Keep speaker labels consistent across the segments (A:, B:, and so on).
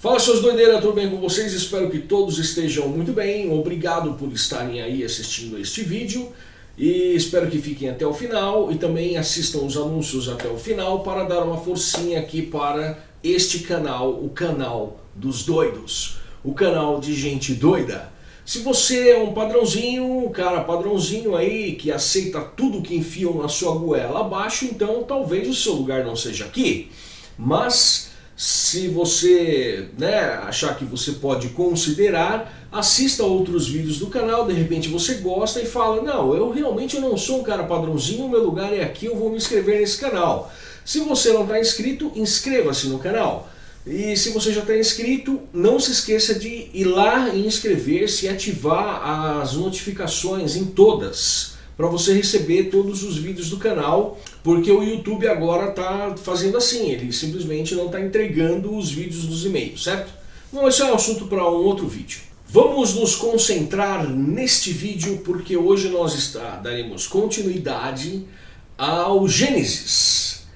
A: Fala seus doideiras, tudo bem com vocês? Espero que todos estejam muito bem. Obrigado por estarem aí assistindo este vídeo. E espero que fiquem até o final e também assistam os anúncios até o final para dar uma forcinha aqui para este canal, o canal dos doidos. O canal de gente doida. Se você é um padrãozinho, um cara padrãozinho aí, que aceita tudo que enfiam na sua goela abaixo, então talvez o seu lugar não seja aqui. Mas se você né, achar que você pode considerar, assista outros vídeos do canal, de repente você gosta e fala, não, eu realmente não sou um cara padrãozinho, meu lugar é aqui, eu vou me inscrever nesse canal. Se você não está inscrito, inscreva-se no canal. E se você já está inscrito, não se esqueça de ir lá e inscrever-se e ativar as notificações em todas para você receber todos os vídeos do canal, porque o YouTube agora está fazendo assim, ele simplesmente não está entregando os vídeos dos e-mails, certo? Bom, esse é um assunto para um outro vídeo. Vamos nos concentrar neste vídeo, porque hoje nós está, daremos continuidade ao Gênesis.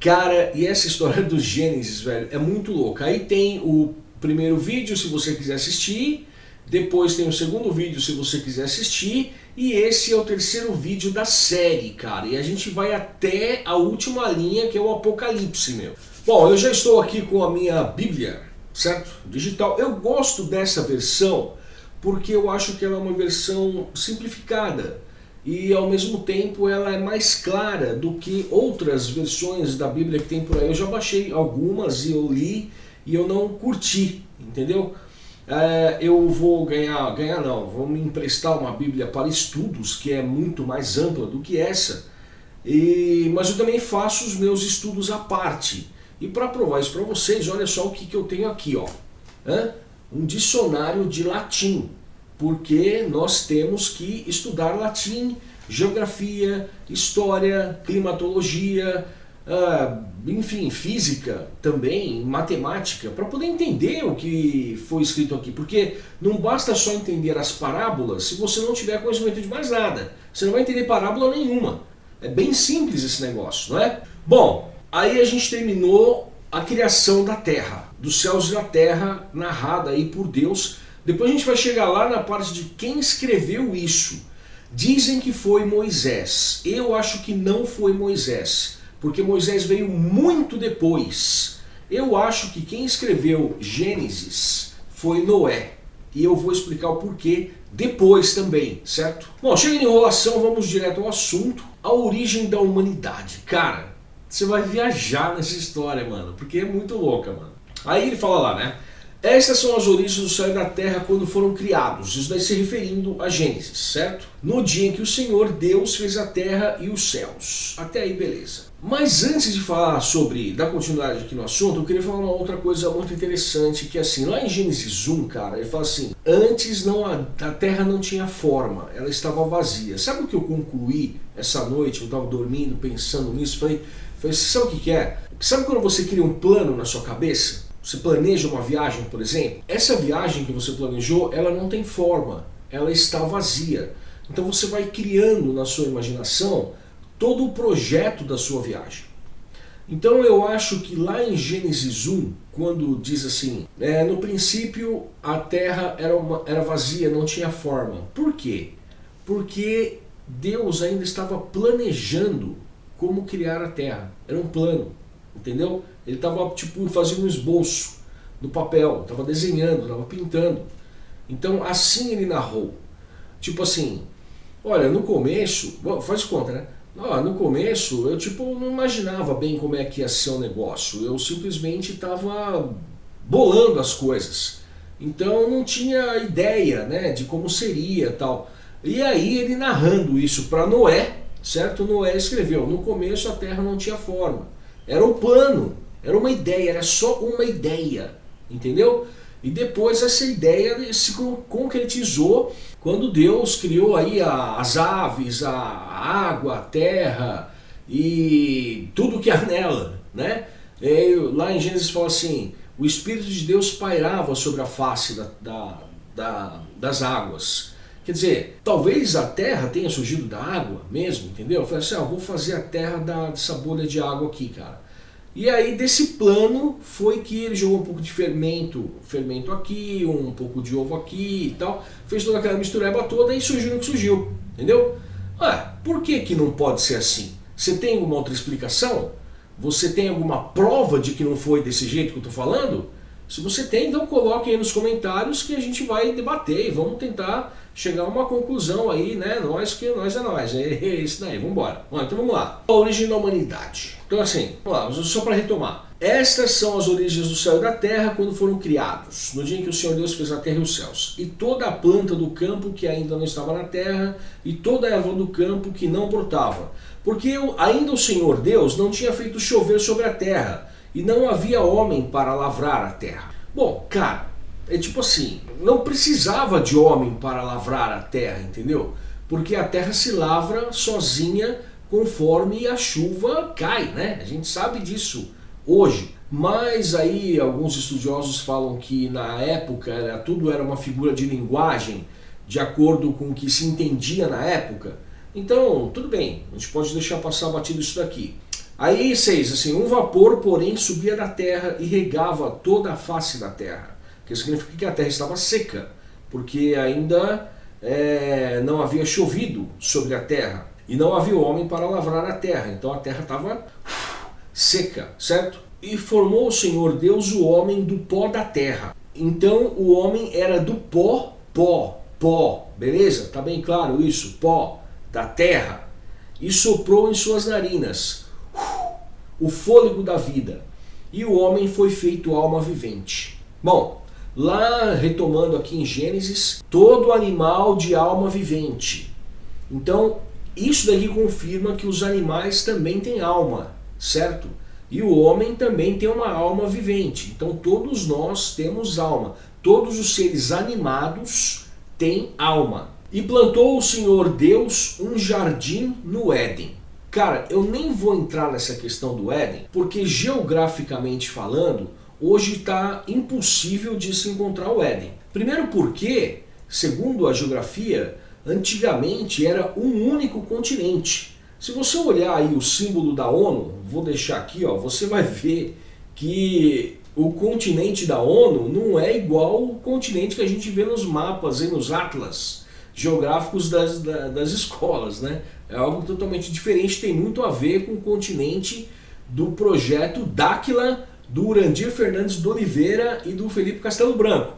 A: Cara, e essa história do Gênesis, velho, é muito louca. Aí tem o primeiro vídeo, se você quiser assistir, depois tem o segundo vídeo se você quiser assistir. E esse é o terceiro vídeo da série, cara. E a gente vai até a última linha, que é o Apocalipse, meu. Bom, eu já estou aqui com a minha Bíblia, certo? Digital. Eu gosto dessa versão porque eu acho que ela é uma versão simplificada. E ao mesmo tempo ela é mais clara do que outras versões da Bíblia que tem por aí. Eu já baixei algumas e eu li e eu não curti, entendeu? É, eu vou ganhar, ganhar não, vou me emprestar uma Bíblia para estudos, que é muito mais ampla do que essa, e, mas eu também faço os meus estudos à parte. E para provar isso para vocês, olha só o que, que eu tenho aqui, ó. um dicionário de latim, porque nós temos que estudar latim, geografia, história, climatologia, uh, enfim, física também, matemática, para poder entender o que foi escrito aqui. Porque não basta só entender as parábolas se você não tiver conhecimento de mais nada. Você não vai entender parábola nenhuma. É bem simples esse negócio, não é? Bom, aí a gente terminou a criação da terra, dos céus e da terra, narrada aí por Deus. Depois a gente vai chegar lá na parte de quem escreveu isso. Dizem que foi Moisés. Eu acho que não foi Moisés porque Moisés veio muito depois. Eu acho que quem escreveu Gênesis foi Noé. E eu vou explicar o porquê depois também, certo? Bom, chega de enrolação, vamos direto ao assunto. A origem da humanidade. Cara, você vai viajar nessa história, mano, porque é muito louca, mano. Aí ele fala lá, né? Estas são as origens do céu e da terra quando foram criados, isso daí se referindo a Gênesis, certo? No dia em que o Senhor Deus fez a terra e os céus. Até aí, beleza. Mas antes de falar sobre, dar continuidade aqui no assunto, eu queria falar uma outra coisa muito interessante, que é assim, lá em Gênesis 1, cara, ele fala assim, antes não a, a terra não tinha forma, ela estava vazia. Sabe o que eu concluí essa noite, eu estava dormindo, pensando nisso, falei, falei, sabe o que, que é? Sabe quando você cria um plano na sua cabeça? Você planeja uma viagem, por exemplo? Essa viagem que você planejou, ela não tem forma, ela está vazia. Então você vai criando na sua imaginação todo o projeto da sua viagem. Então eu acho que lá em Gênesis 1, quando diz assim, é, no princípio a terra era, uma, era vazia, não tinha forma. Por quê? Porque Deus ainda estava planejando como criar a terra. Era um plano, entendeu? Ele estava tipo fazendo um esboço no papel, estava desenhando, estava pintando. Então assim ele narrou. Tipo assim, olha, no começo, faz conta, né? Ah, no começo eu tipo não imaginava bem como é que ia ser o negócio, eu simplesmente estava bolando as coisas. Então não tinha ideia né, de como seria tal. E aí ele narrando isso para Noé, certo? Noé escreveu, no começo a terra não tinha forma. Era um plano, era uma ideia, era só uma ideia, entendeu? E depois essa ideia se concretizou quando Deus criou aí as aves, a água, a terra e tudo que há nela, né? E lá em Gênesis fala assim, o Espírito de Deus pairava sobre a face da, da, da, das águas. Quer dizer, talvez a terra tenha surgido da água mesmo, entendeu? Eu falei assim, ah, vou fazer a terra da, dessa bolha de água aqui, cara. E aí desse plano foi que ele jogou um pouco de fermento, fermento aqui, um pouco de ovo aqui e tal, fez toda aquela mistureba toda e surgiu o que surgiu, entendeu? Ah, por que que não pode ser assim? Você tem alguma outra explicação? Você tem alguma prova de que não foi desse jeito que eu estou falando? Se você tem, então coloque aí nos comentários que a gente vai debater e vamos tentar chegar a uma conclusão aí, né? Nós que nós é nós, é isso daí, vamos embora. Então vamos lá. A origem da humanidade. Então assim, vamos lá, só para retomar. Estas são as origens do céu e da terra quando foram criados, no dia em que o Senhor Deus fez a terra e os céus. E toda a planta do campo que ainda não estava na terra, e toda a erva do campo que não brotava. Porque ainda o Senhor Deus não tinha feito chover sobre a terra, e não havia homem para lavrar a terra. Bom, cara, é tipo assim, não precisava de homem para lavrar a terra, entendeu? Porque a terra se lavra sozinha conforme a chuva cai, né? A gente sabe disso hoje. Mas aí alguns estudiosos falam que na época era, tudo era uma figura de linguagem de acordo com o que se entendia na época. Então, tudo bem, a gente pode deixar passar batido isso daqui. Aí, seis, assim, um vapor, porém, subia da terra e regava toda a face da terra. Que significa que a terra estava seca, porque ainda é, não havia chovido sobre a terra. E não havia homem para lavrar a terra, então a terra estava seca, certo? E formou o Senhor Deus o homem do pó da terra. Então o homem era do pó, pó, pó, beleza? Tá bem claro isso? Pó da terra. E soprou em suas narinas o fôlego da vida. E o homem foi feito alma vivente. Bom, lá retomando aqui em Gênesis, todo animal de alma vivente. Então, isso daqui confirma que os animais também têm alma certo? E o homem também tem uma alma vivente. Então todos nós temos alma. Todos os seres animados têm alma. E plantou o Senhor Deus um jardim no Éden. Cara, eu nem vou entrar nessa questão do Éden, porque geograficamente falando, hoje está impossível de se encontrar o Éden. Primeiro porque, segundo a geografia, antigamente era um único continente. Se você olhar aí o símbolo da ONU, vou deixar aqui, ó, você vai ver que o continente da ONU não é igual o continente que a gente vê nos mapas e nos atlas geográficos das, das escolas, né? É algo totalmente diferente, tem muito a ver com o continente do projeto Dáquila, do Urandir Fernandes de Oliveira e do Felipe Castelo Branco,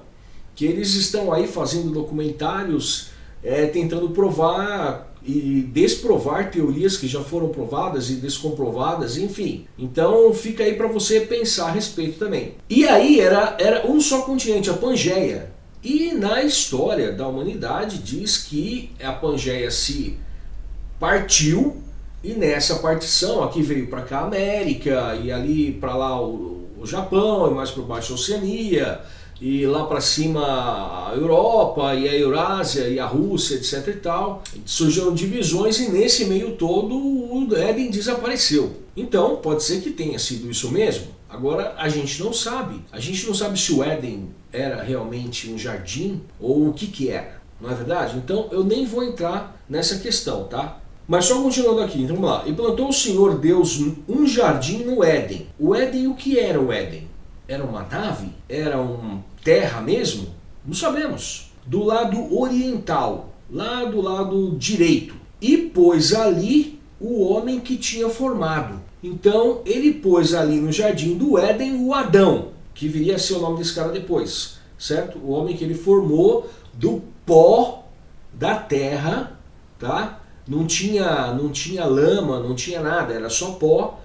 A: que eles estão aí fazendo documentários é, tentando provar e desprovar teorias que já foram provadas e descomprovadas, enfim. Então fica aí para você pensar a respeito também. E aí era, era um só continente, a Pangeia. E na história da humanidade diz que a Pangeia se partiu e nessa partição aqui veio para cá a América e ali para lá o, o Japão e mais para baixo a Oceania e lá para cima a Europa e a Eurásia e a Rússia, etc e tal. Surgiram divisões e nesse meio todo o Éden desapareceu. Então pode ser que tenha sido isso mesmo. Agora a gente não sabe. A gente não sabe se o Éden era realmente um jardim ou o que que era. Não é verdade? Então eu nem vou entrar nessa questão, tá? Mas só continuando aqui, então vamos lá. E plantou o Senhor Deus um jardim no Éden. O Éden, o que era o Éden? Era uma nave? Era uma terra mesmo? Não sabemos. Do lado oriental, lá do lado direito. E pôs ali o homem que tinha formado. Então ele pôs ali no jardim do Éden o Adão, que viria a ser o nome desse cara depois, certo? O homem que ele formou do pó da terra, tá? Não tinha, não tinha lama, não tinha nada, era só pó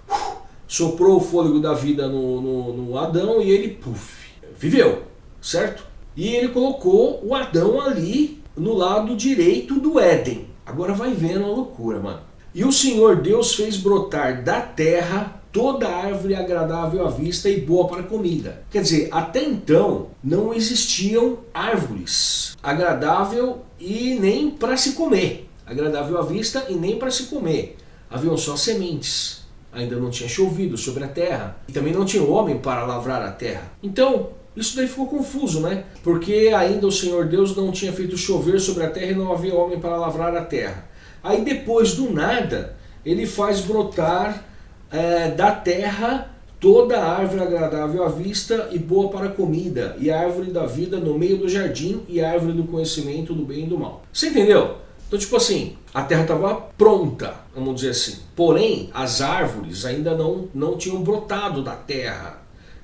A: soprou o fôlego da vida no, no, no Adão e ele, puf, viveu, certo? E ele colocou o Adão ali no lado direito do Éden. Agora vai vendo a loucura, mano. E o Senhor Deus fez brotar da terra toda árvore agradável à vista e boa para comida. Quer dizer, até então não existiam árvores agradável e nem para se comer. Agradável à vista e nem para se comer. Haviam só sementes ainda não tinha chovido sobre a terra, e também não tinha homem para lavrar a terra. Então, isso daí ficou confuso, né? Porque ainda o Senhor Deus não tinha feito chover sobre a terra e não havia homem para lavrar a terra. Aí depois do nada, ele faz brotar é, da terra toda árvore agradável à vista e boa para a comida, e a árvore da vida no meio do jardim, e a árvore do conhecimento do bem e do mal. Você entendeu? Então, tipo assim, a terra estava pronta, vamos dizer assim. Porém, as árvores ainda não, não tinham brotado da terra.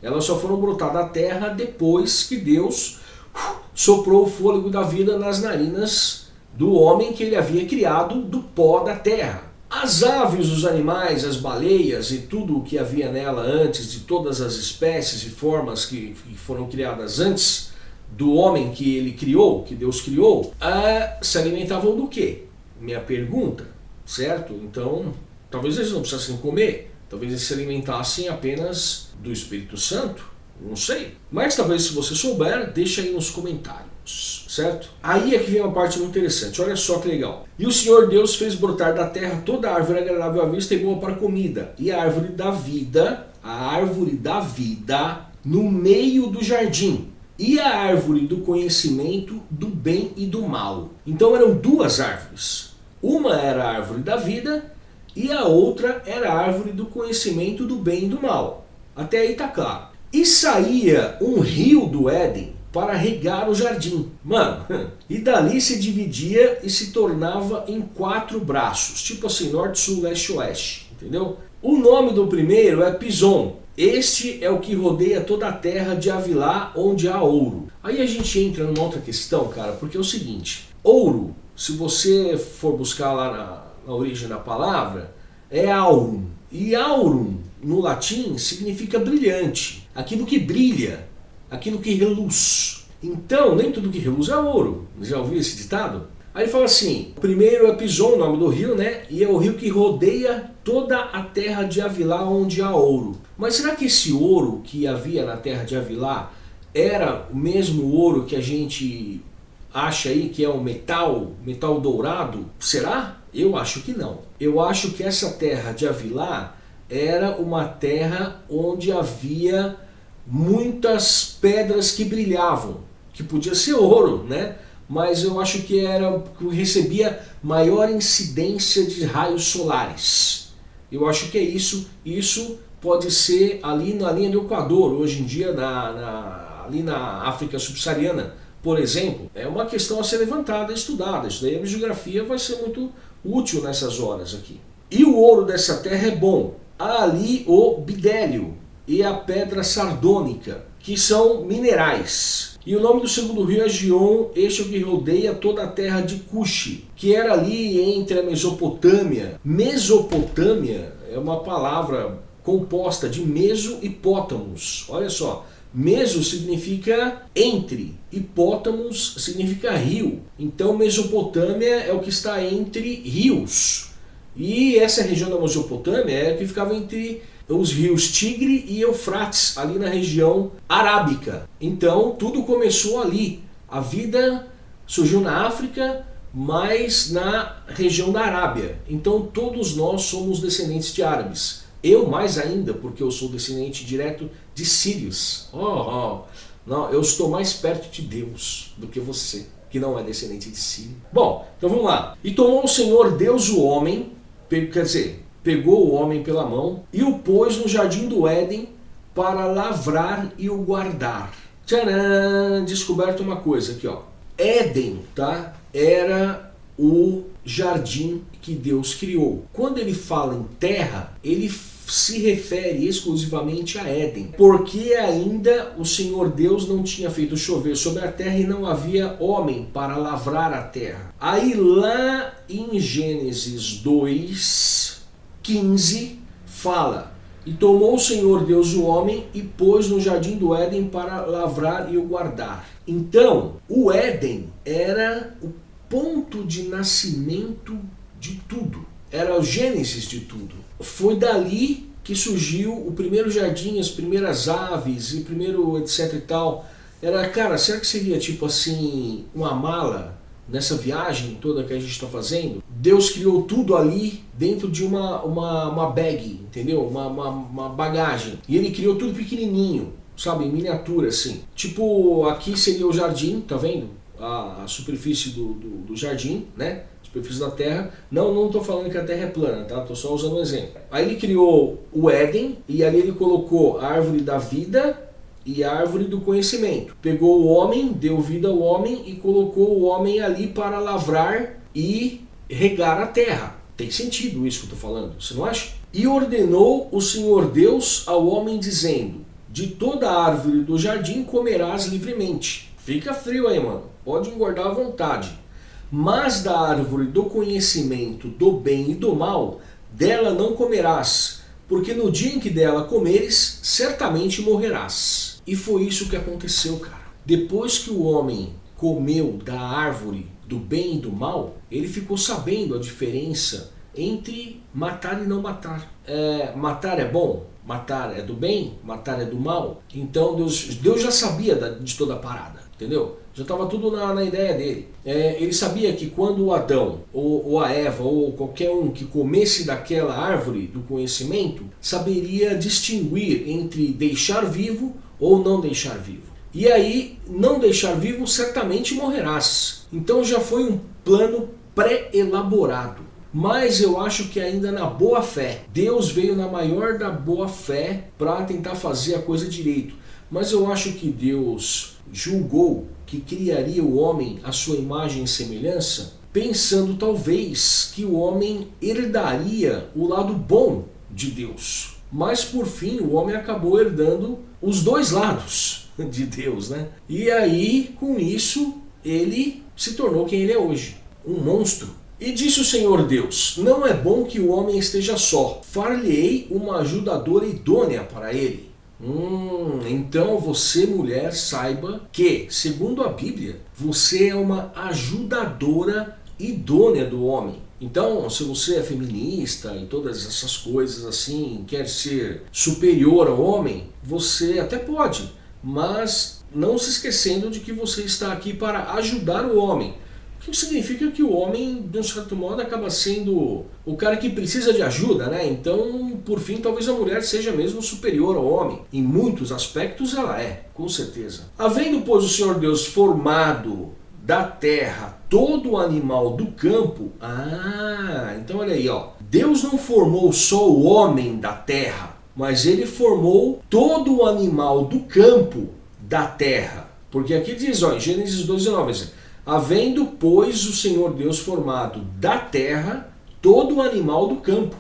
A: Elas só foram brotar da terra depois que Deus uh, soprou o fôlego da vida nas narinas do homem que ele havia criado do pó da terra. As aves, os animais, as baleias e tudo o que havia nela antes, de todas as espécies e formas que, foram criadas antes do homem que ele criou, que Deus criou, uh, se alimentavam do quê? Minha pergunta, certo? Então, talvez eles não precisassem comer, talvez eles se alimentassem apenas do Espírito Santo, não sei. Mas talvez se você souber, deixa aí nos comentários, certo? Aí é que vem uma parte muito interessante, olha só que legal. E o Senhor Deus fez brotar da terra toda árvore agradável à vista e boa para comida, e a árvore da vida, a árvore da vida, no meio do jardim, e a árvore do conhecimento do bem e do mal. Então eram duas árvores. Uma era a árvore da vida e a outra era a árvore do conhecimento do bem e do mal. Até aí tá claro. E saía um rio do Éden para regar o jardim. Mano, e dali se dividia e se tornava em quatro braços, tipo assim, norte, sul, leste, oeste, entendeu? O nome do primeiro é Pison, este é o que rodeia toda a terra de Avilá, onde há ouro. Aí a gente entra numa outra questão, cara, porque é o seguinte, ouro, se você for buscar lá na, na origem da palavra, é aurum. E aurum, no latim, significa brilhante, aquilo que brilha, aquilo que reluz. Então, nem tudo que reluz é ouro. Já ouviu esse ditado? Aí ele fala assim, o primeiro é Pison, o nome do rio, né? E é o rio que rodeia toda a terra de Avilá onde há ouro. Mas será que esse ouro que havia na terra de Avilá era o mesmo ouro que a gente acha aí que é o metal, metal dourado? Será? Eu acho que não. Eu acho que essa terra de Avilá era uma terra onde havia muitas pedras que brilhavam, que podia ser ouro, né? mas eu acho que era que recebia maior incidência de raios solares. Eu acho que é isso. Isso pode ser ali na linha do Equador, hoje em dia na, na, ali na África subsaariana, por exemplo. É uma questão a ser levantada, estudada. Isso daí a geografia vai ser muito útil nessas horas aqui. E o ouro dessa terra é bom. Há ali o bidélio e a pedra sardônica, que são minerais. E o nome do segundo rio é Gion, este é o que rodeia toda a terra de Cuxi, que era ali entre a Mesopotâmia. Mesopotâmia é uma palavra composta de meso e pótamos. Olha só, meso significa entre, e pótamos significa rio. Então Mesopotâmia é o que está entre rios. E essa região da Mesopotâmia é a que ficava entre os rios Tigre e Eufrates, ali na região arábica. Então tudo começou ali. A vida surgiu na África, mas na região da Arábia. Então todos nós somos descendentes de árabes. Eu mais ainda, porque eu sou descendente direto de sírios. Oh, oh. Não, eu estou mais perto de Deus do que você, que não é descendente de sírio. Bom, então vamos lá. E tomou o Senhor Deus o homem, quer dizer, pegou o homem pela mão e o pôs no jardim do Éden para lavrar e o guardar. Tcharam! Descoberto uma coisa aqui, ó. Éden, tá? Era o jardim que Deus criou. Quando ele fala em terra, ele se refere exclusivamente a Éden, porque ainda o Senhor Deus não tinha feito chover sobre a terra e não havia homem para lavrar a terra. Aí lá em Gênesis 2, 15 fala, e tomou o Senhor Deus o homem e pôs no jardim do Éden para lavrar e o guardar. Então, o Éden era o ponto de nascimento de tudo. Era o gênesis de tudo. Foi dali que surgiu o primeiro jardim, as primeiras aves e primeiro etc e tal. Era, cara, será que seria tipo assim, uma mala nessa viagem toda que a gente está fazendo, Deus criou tudo ali dentro de uma, uma, uma bag, entendeu? Uma, uma, uma, bagagem. E ele criou tudo pequenininho, sabe? Em miniatura, assim. Tipo, aqui seria o jardim, tá vendo? A, a superfície do, do, do, jardim, né? Superfície da Terra. Não, não estou falando que a Terra é plana, tá? Estou só usando um exemplo. Aí ele criou o Éden e ali ele colocou a árvore da vida e a árvore do conhecimento. Pegou o homem, deu vida ao homem e colocou o homem ali para lavrar e regar a terra. Tem sentido isso que eu estou falando, você não acha? E ordenou o Senhor Deus ao homem dizendo, de toda árvore do jardim comerás livremente. Fica frio aí, mano. Pode engordar à vontade. Mas da árvore do conhecimento do bem e do mal, dela não comerás, porque no dia em que dela comeres, certamente morrerás. E foi isso que aconteceu, cara. Depois que o homem comeu da árvore do bem e do mal, ele ficou sabendo a diferença entre matar e não matar. É, matar é bom? Matar é do bem? Matar é do mal? Então Deus, Deus já sabia de toda a parada, entendeu? Já estava tudo na, na, ideia dele. É, ele sabia que quando o Adão, ou, ou, a Eva, ou qualquer um que comesse daquela árvore do conhecimento, saberia distinguir entre deixar vivo ou não deixar vivo. E aí, não deixar vivo, certamente morrerás. Então já foi um plano pré-elaborado. Mas eu acho que ainda na boa fé. Deus veio na maior da boa fé para tentar fazer a coisa direito. Mas eu acho que Deus julgou que criaria o homem à sua imagem e semelhança, pensando talvez que o homem herdaria o lado bom de Deus. Mas por fim o homem acabou herdando os dois lados de Deus, né? E aí, com isso, ele se tornou quem ele é hoje, um monstro. E disse o Senhor Deus, não é bom que o homem esteja só, far-lhe-ei uma ajudadora idônea para ele. Hum, então você, mulher, saiba que, segundo a Bíblia, você é uma ajudadora idônea do homem. Então, se você é feminista e todas essas coisas assim, quer ser superior ao homem, você até pode, mas não se esquecendo de que você está aqui para ajudar o homem. O que significa que o homem, de um certo modo, acaba sendo o cara que precisa de ajuda, né? Então, por fim, talvez a mulher seja mesmo superior ao homem. Em muitos aspectos ela é, com certeza. Havendo, pois, o Senhor Deus formado da terra todo o animal do campo, ah, então olha aí, ó. Deus não formou só o homem da terra, mas ele formou todo o animal do campo da terra. Porque aqui diz, ó, em Gênesis 12, 9, havendo, pois, o Senhor Deus formado da terra todo o animal do campo.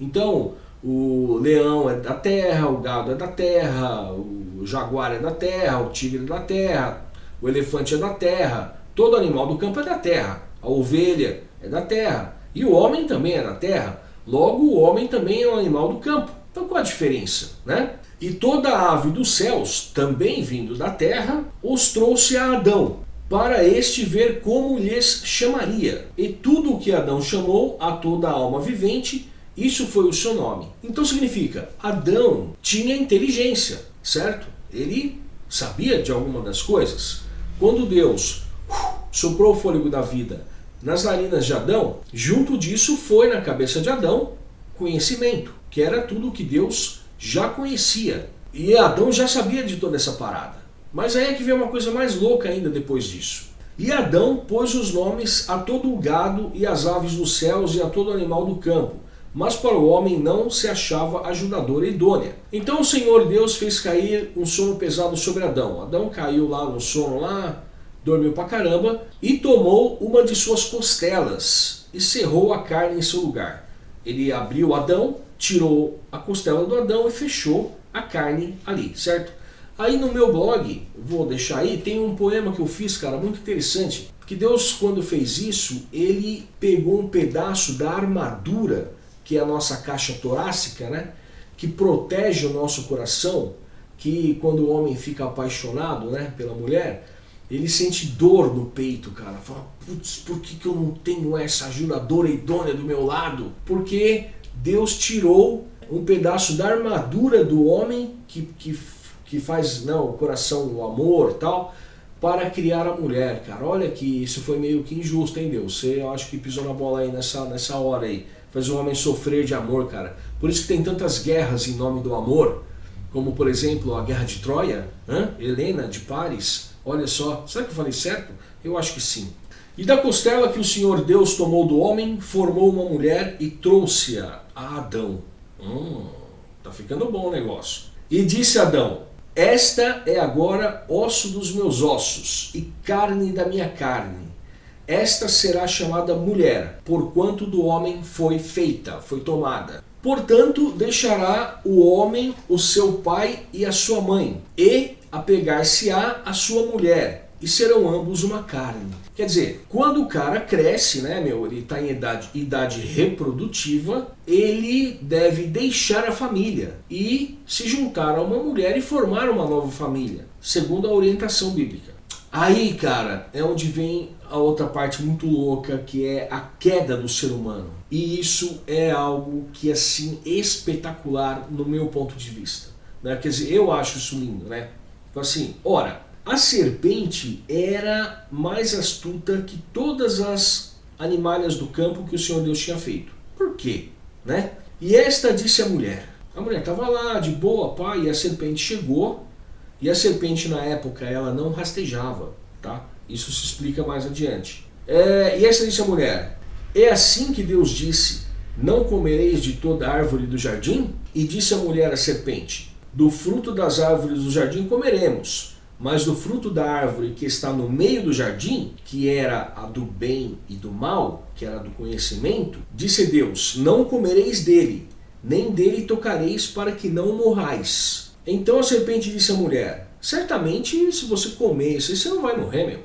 A: Então, o leão é da terra, o gado é da terra, o jaguar é da terra, o tigre é da terra, o elefante é da terra, todo animal do campo é da terra, a ovelha é da terra, e o homem também é da terra, logo o homem também é um animal do campo. Então qual a diferença? Né? E toda ave dos céus, também vindo da terra, os trouxe a Adão, para este ver como lhes chamaria. E tudo o que Adão chamou a toda alma vivente, isso foi o seu nome. Então significa, Adão tinha inteligência, certo? Ele sabia de alguma das coisas. Quando Deus uh, soprou o fôlego da vida nas narinas de Adão, junto disso foi na cabeça de Adão conhecimento, que era tudo que Deus já conhecia. E Adão já sabia de toda essa parada. Mas aí é que vem uma coisa mais louca ainda depois disso. E Adão pôs os nomes a todo o gado e as aves dos céus e a todo animal do campo, mas para o homem não se achava ajudadora idônea. Então o Senhor Deus fez cair um sono pesado sobre Adão. Adão caiu lá no sono, lá, dormiu pra caramba, e tomou uma de suas costelas e cerrou a carne em seu lugar. Ele abriu Adão, tirou a costela do Adão e fechou a carne ali, certo? Aí no meu blog, vou deixar aí, tem um poema que eu fiz, cara, muito interessante. Que Deus, quando fez isso, ele pegou um pedaço da armadura, que é a nossa caixa torácica, né? Que protege o nosso coração, que quando o homem fica apaixonado né, pela mulher, ele sente dor no peito, cara. Fala, putz, por que, que eu não tenho essa ajudadora idônea do meu lado? Porque Deus tirou um pedaço da armadura do homem que, que que faz não, o coração, o amor tal, para criar a mulher, cara. Olha que isso foi meio que injusto, hein, Deus? Você, eu acho que pisou na bola aí nessa, nessa hora aí. Faz o homem sofrer de amor, cara. Por isso que tem tantas guerras em nome do amor, como, por exemplo, a Guerra de Troia, hein? Helena de Paris. Olha só, será que eu falei certo? Eu acho que sim. E da costela que o Senhor Deus tomou do homem, formou uma mulher e trouxe-a a Adão. Hum, tá ficando bom o negócio. E disse Adão, esta é agora osso dos meus ossos e carne da minha carne. Esta será chamada mulher, porquanto do homem foi feita, foi tomada. Portanto, deixará o homem o seu pai e a sua mãe, e apegar-se-á a sua mulher, e serão ambos uma carne. Quer dizer, quando o cara cresce, né, meu, ele está em idade, idade reprodutiva, ele deve deixar a família e se juntar a uma mulher e formar uma nova família, segundo a orientação bíblica. Aí, cara, é onde vem a outra parte muito louca, que é a queda do ser humano. E isso é algo que, assim, espetacular no meu ponto de vista. Né? Quer dizer, eu acho isso lindo, né? Então, assim, ora, a serpente era mais astuta que todas as animalhas do campo que o Senhor Deus tinha feito. Por quê? Né? E esta disse a mulher. A mulher estava lá, de boa, pai, e a serpente chegou. E a serpente, na época, ela não rastejava, tá? Isso se explica mais adiante. É, e esta disse a mulher, é assim que Deus disse, não comereis de toda árvore do jardim? E disse a mulher à serpente, do fruto das árvores do jardim comeremos, mas do fruto da árvore que está no meio do jardim, que era a do bem e do mal, que era do conhecimento, disse Deus, não comereis dele, nem dele tocareis para que não morrais. Então a serpente disse à mulher, certamente se você comer isso, você não vai morrer, meu.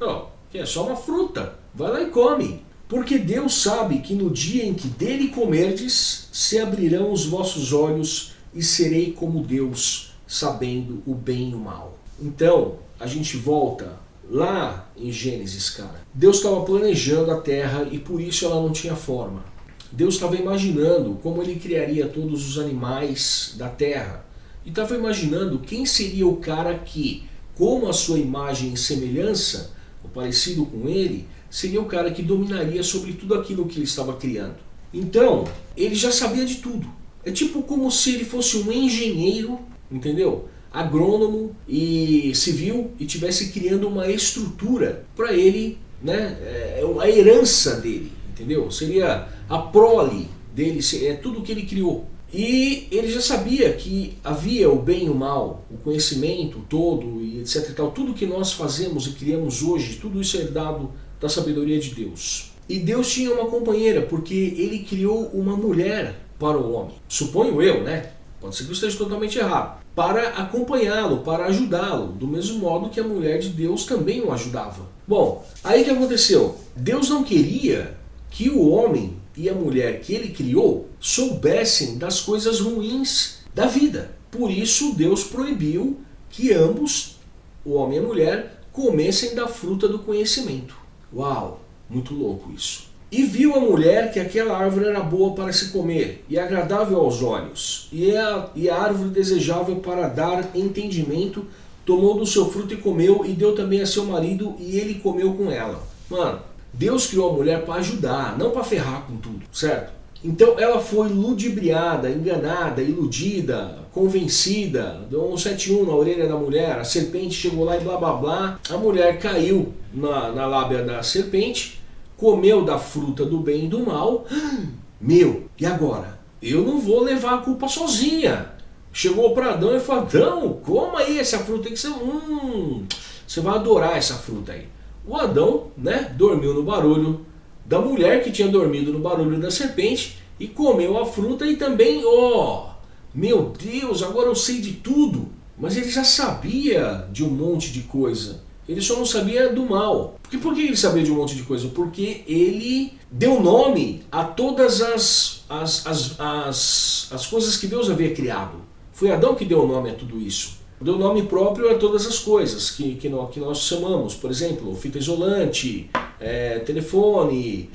A: Não, é só uma fruta, vai lá e come. Porque Deus sabe que no dia em que dele comerdes, se abrirão os vossos olhos e serei como Deus, sabendo o bem e o mal. Então, a gente volta lá em Gênesis, cara. Deus estava planejando a terra e por isso ela não tinha forma. Deus estava imaginando como ele criaria todos os animais da terra. E estava imaginando quem seria o cara que, como a sua imagem e semelhança, ou parecido com ele, seria o cara que dominaria sobre tudo aquilo que ele estava criando. Então, ele já sabia de tudo. É tipo como se ele fosse um engenheiro, entendeu? agrônomo e civil e tivesse criando uma estrutura para ele, né, é, é a herança dele, entendeu? Seria a prole dele, é tudo que ele criou. E ele já sabia que havia o bem e o mal, o conhecimento todo e etc tal, tudo que nós fazemos e criamos hoje, tudo isso é dado da sabedoria de Deus. E Deus tinha uma companheira, porque ele criou uma mulher para o homem. Suponho eu, né? Pode ser que eu esteja totalmente errado. Para acompanhá-lo, para ajudá-lo, do mesmo modo que a mulher de Deus também o ajudava. Bom, aí que aconteceu? Deus não queria que o homem e a mulher que ele criou soubessem das coisas ruins da vida. Por isso Deus proibiu que ambos, o homem e a mulher, comessem da fruta do conhecimento. Uau, muito louco isso. E viu a mulher que aquela árvore era boa para se comer, e agradável aos olhos, e a, e a árvore desejável para dar entendimento, tomou do seu fruto e comeu, e deu também a seu marido, e ele comeu com ela. Mano, Deus criou a mulher para ajudar, não para ferrar com tudo, certo? Então ela foi ludibriada, enganada, iludida, convencida, deu um 71 na orelha da mulher, a serpente chegou lá e blá blá blá, a mulher caiu na, na lábia da serpente, comeu da fruta do bem e do mal, meu, e agora? Eu não vou levar a culpa sozinha. Chegou para Adão e falou, Adão, coma aí essa fruta que você, hum, você vai adorar essa fruta aí. O Adão, né, dormiu no barulho da mulher que tinha dormido no barulho da serpente e comeu a fruta e também, ó, oh, meu Deus, agora eu sei de tudo. Mas ele já sabia de um monte de coisa. Ele só não sabia do mal. Por que ele sabia de um monte de coisa? Porque ele deu nome a todas as, as, as, as, as coisas que Deus havia criado. Foi Adão que deu nome a tudo isso. Deu nome próprio a todas as coisas que, que, nós, que nós chamamos. Por exemplo, fita isolante, é, telefone,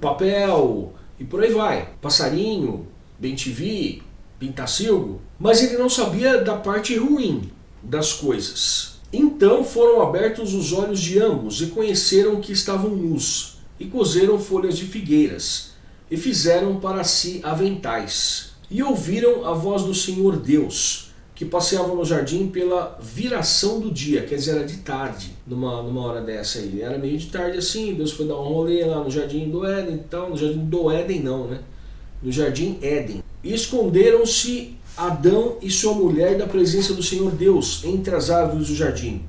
A: papel e por aí vai. Passarinho, bem TV, pintacilgo. Mas ele não sabia da parte ruim das coisas. Então foram abertos os olhos de ambos e conheceram que estavam nus, e cozeram folhas de figueiras, e fizeram para si aventais. E ouviram a voz do Senhor Deus, que passeavam no jardim pela viração do dia, quer dizer, era de tarde, numa, numa hora dessa aí. Era meio de tarde assim, Deus foi dar um rolê lá no jardim do Éden e tal, no jardim do Éden não, né? No jardim Éden. E esconderam-se Adão e sua mulher da presença do Senhor Deus entre as árvores do jardim.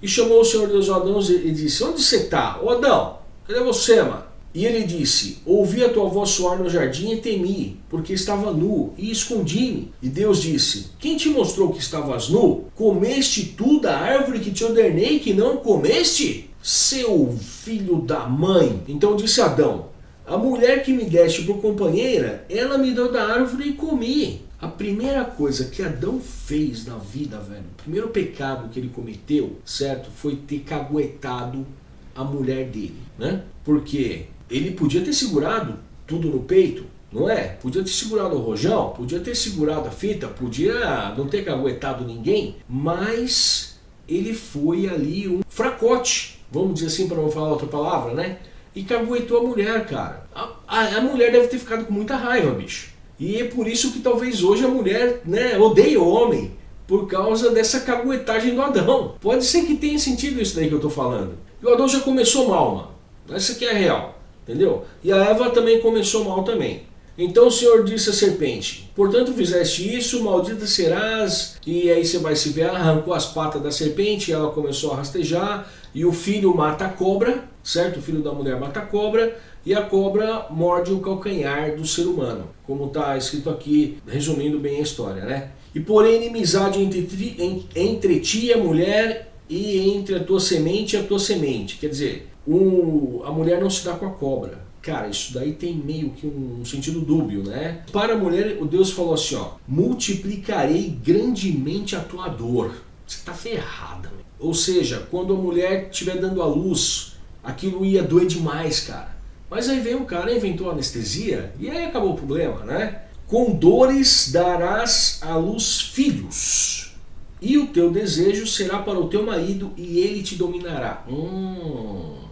A: E chamou o Senhor Deus a Adão e disse, onde você está? Ô Adão, cadê você, mano? E ele disse, ouvi a tua voz soar no jardim e temi, porque estava nu, e escondi-me. E Deus disse, quem te mostrou que estavas nu? Comeste tu da árvore que te ordenei que não comeste? Seu filho da mãe. Então disse Adão, a mulher que me deste por companheira, ela me deu da árvore e comi. A primeira coisa que Adão fez na vida, velho, o primeiro pecado que ele cometeu, certo, foi ter caguetado a mulher dele, né? Porque ele podia ter segurado tudo no peito, não é? Podia ter segurado o rojão, podia ter segurado a fita, podia não ter caguetado ninguém, mas ele foi ali um fracote, vamos dizer assim para não falar outra palavra, né? E caguetou a mulher, cara. A, a, a, mulher deve ter ficado com muita raiva, bicho. E é por isso que talvez hoje a mulher né, odeie o homem, por causa dessa caguetagem do Adão. Pode ser que tenha sentido isso daí que eu tô falando. E o Adão já começou mal, mano. Essa aqui é a real. Entendeu? E a Eva também começou mal também. Então o Senhor disse à serpente, portanto fizeste isso, maldita serás, e aí você vai se ver, arrancou as patas da serpente, ela começou a rastejar, e o filho mata a cobra, certo? O filho da mulher mata a cobra, e a cobra morde o calcanhar do ser humano, como está escrito aqui, resumindo bem a história, né? E porém inimizade entre, entre ti e a mulher, e entre a tua semente e a tua semente, quer dizer, o, a mulher não se dá com a cobra. Cara, isso daí tem meio que um sentido dúbio, né? Para a mulher, o Deus falou assim, ó, multiplicarei grandemente a tua dor. Você tá ferrada. Meu. Ou seja, quando a mulher estiver dando a luz, aquilo ia doer demais, cara. Mas aí veio um cara, inventou anestesia, e aí acabou o problema, né? Com dores darás à luz filhos, e o teu desejo será para o teu marido, e ele te dominará. Hum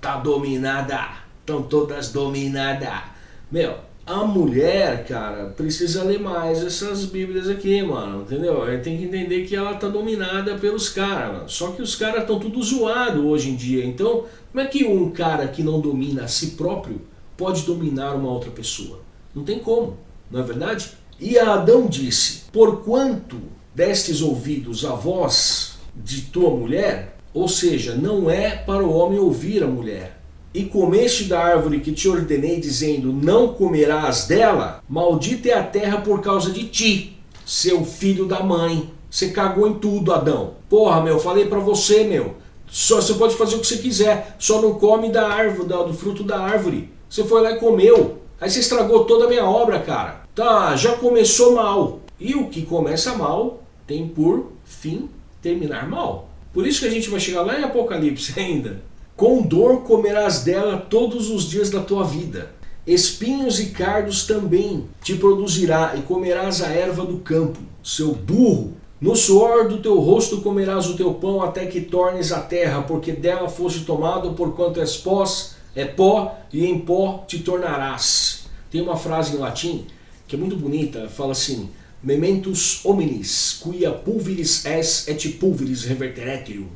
A: tá dominada, estão todas dominadas. Meu, a mulher, cara, precisa ler mais essas bíblias aqui, mano, entendeu? Tem que entender que ela tá dominada pelos caras, Só que os caras estão tudo zoado hoje em dia. Então, como é que um cara que não domina a si próprio pode dominar uma outra pessoa? Não tem como, não é verdade? E Adão disse, porquanto destes ouvidos a voz de tua mulher, ou seja, não é para o homem ouvir a mulher. E comeste da árvore que te ordenei, dizendo, não comerás dela, maldita é a terra por causa de ti, seu filho da mãe. Você cagou em tudo, Adão. Porra, meu, falei para você, meu. Só você pode fazer o que você quiser, só não come da árvore, do fruto da árvore. Você foi lá e comeu. Aí você estragou toda a minha obra, cara. Tá, já começou mal. E o que começa mal tem por fim terminar mal. Por isso que a gente vai chegar lá em Apocalipse ainda. Com dor comerás dela todos os dias da tua vida. Espinhos e cardos também te produzirá, e comerás a erva do campo, seu burro. No suor do teu rosto comerás o teu pão até que tornes a terra, porque dela foste tomado, porquanto és pós, é pó, e em pó te tornarás. Tem uma frase em latim que é muito bonita, fala assim, Mementus hominis, quia pulveris es et pulveris reverteretrium.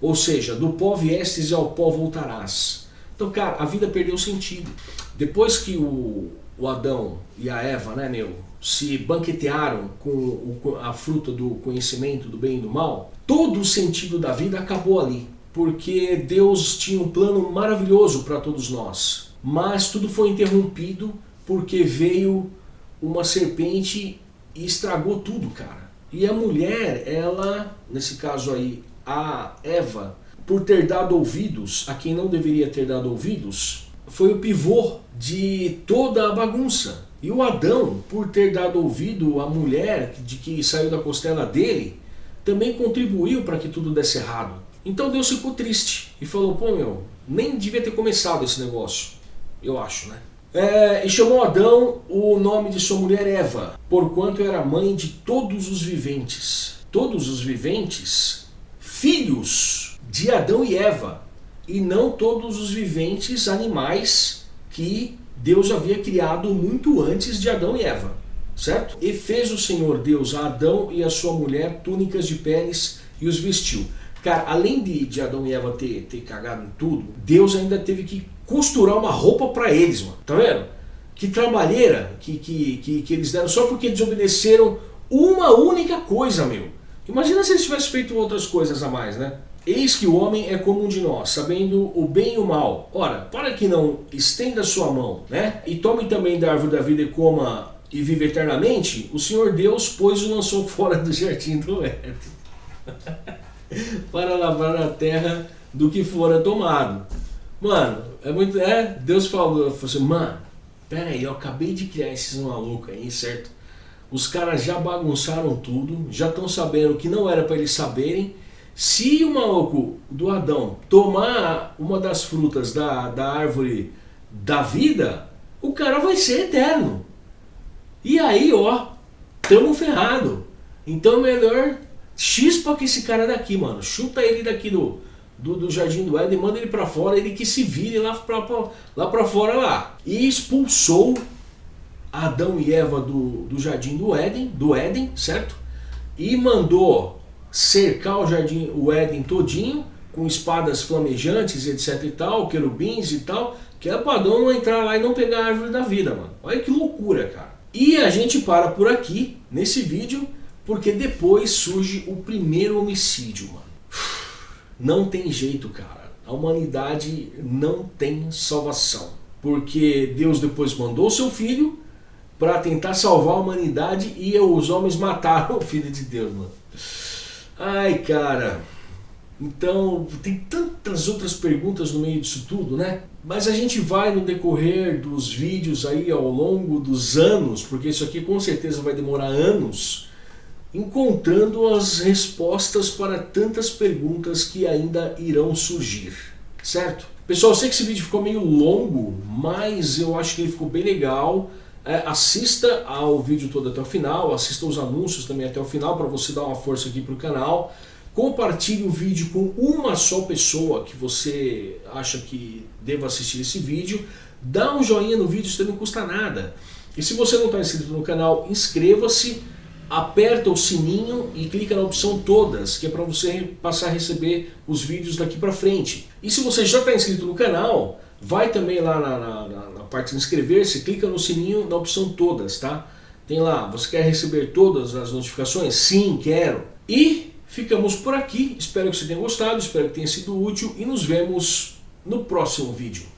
A: Ou seja, do pó viestes e ao pó voltarás. Então, cara, a vida perdeu sentido. Depois que o, o Adão e a Eva, né, meu, se banquetearam com o, a fruta do conhecimento do bem e do mal, todo o sentido da vida acabou ali. Porque Deus tinha um plano maravilhoso para todos nós. Mas tudo foi interrompido porque veio uma serpente e estragou tudo, cara. E a mulher, ela, nesse caso aí, a Eva, por ter dado ouvidos a quem não deveria ter dado ouvidos, foi o pivô de toda a bagunça. E o Adão, por ter dado ouvido à mulher de que saiu da costela dele, também contribuiu para que tudo desse errado. Então Deus ficou triste e falou, pô meu, nem devia ter começado esse negócio. Eu acho, né? É, e chamou Adão o nome de sua mulher Eva, porquanto era mãe de todos os viventes. Todos os viventes, filhos de Adão e Eva, e não todos os viventes animais que Deus havia criado muito antes de Adão e Eva. certo? E fez o Senhor Deus a Adão e a sua mulher túnicas de peles e os vestiu. Cara, além de, de Adão e Eva ter, ter cagado em tudo, Deus ainda teve que costurar uma roupa para eles, mano. Tá vendo? Que trabalheira que, que, que, que eles deram só porque desobedeceram uma única coisa, meu. Imagina se eles tivessem feito outras coisas a mais, né? Eis que o homem é como um de nós, sabendo o bem e o mal. Ora, para que não estenda sua mão, né? E tome também da árvore da vida e coma e vive eternamente, o Senhor Deus, pois o lançou fora do jardim do Éden. para lavar a terra do que fora tomado. Mano, é muito. É, Deus falou, falou assim, mano, pera aí, eu acabei de criar esses malucos aí, certo? Os caras já bagunçaram tudo, já estão sabendo que não era para eles saberem se o maluco do Adão tomar uma das frutas da, da árvore da vida, o cara vai ser eterno. E aí, ó, tamo ferrado. Então melhor chispa que esse cara daqui, mano. Chuta ele daqui do, do, do Jardim do Éden, manda ele pra fora, ele que se vire lá pra, lá pra fora lá. E expulsou Adão e Eva do, do Jardim do Éden, do Éden, certo? E mandou cercar o jardim, o Éden todinho, com espadas flamejantes, etc e tal, querubins e tal, que é para Adão não entrar lá e não pegar a árvore da vida, mano. Olha que loucura, cara. E a gente para por aqui, nesse vídeo, porque depois surge o primeiro homicídio, mano. Não tem jeito, cara. A humanidade não tem salvação. Porque Deus depois mandou seu filho para tentar salvar a humanidade e os homens mataram o filho de Deus, mano. Ai, cara. Então, tem tantas outras perguntas no meio disso tudo, né? Mas a gente vai no decorrer dos vídeos aí ao longo dos anos, porque isso aqui com certeza vai demorar anos, encontrando as respostas para tantas perguntas que ainda irão surgir, certo? Pessoal, eu sei que esse vídeo ficou meio longo, mas eu acho que ele ficou bem legal. É, assista ao vídeo todo até o final, assista os anúncios também até o final para você dar uma força aqui para o canal. Compartilhe o vídeo com uma só pessoa que você acha que deva assistir esse vídeo. Dá um joinha no vídeo, isso não custa nada. E se você não está inscrito no canal, inscreva-se, aperta o sininho e clica na opção todas, que é para você passar a receber os vídeos daqui para frente. E se você já está inscrito no canal, vai também lá na, na, na parte de inscrever-se, clica no sininho na opção todas, tá? Tem lá, você quer receber todas as notificações? Sim, quero. E ficamos por aqui, espero que você tenha gostado, espero que tenha sido útil e nos vemos no próximo vídeo.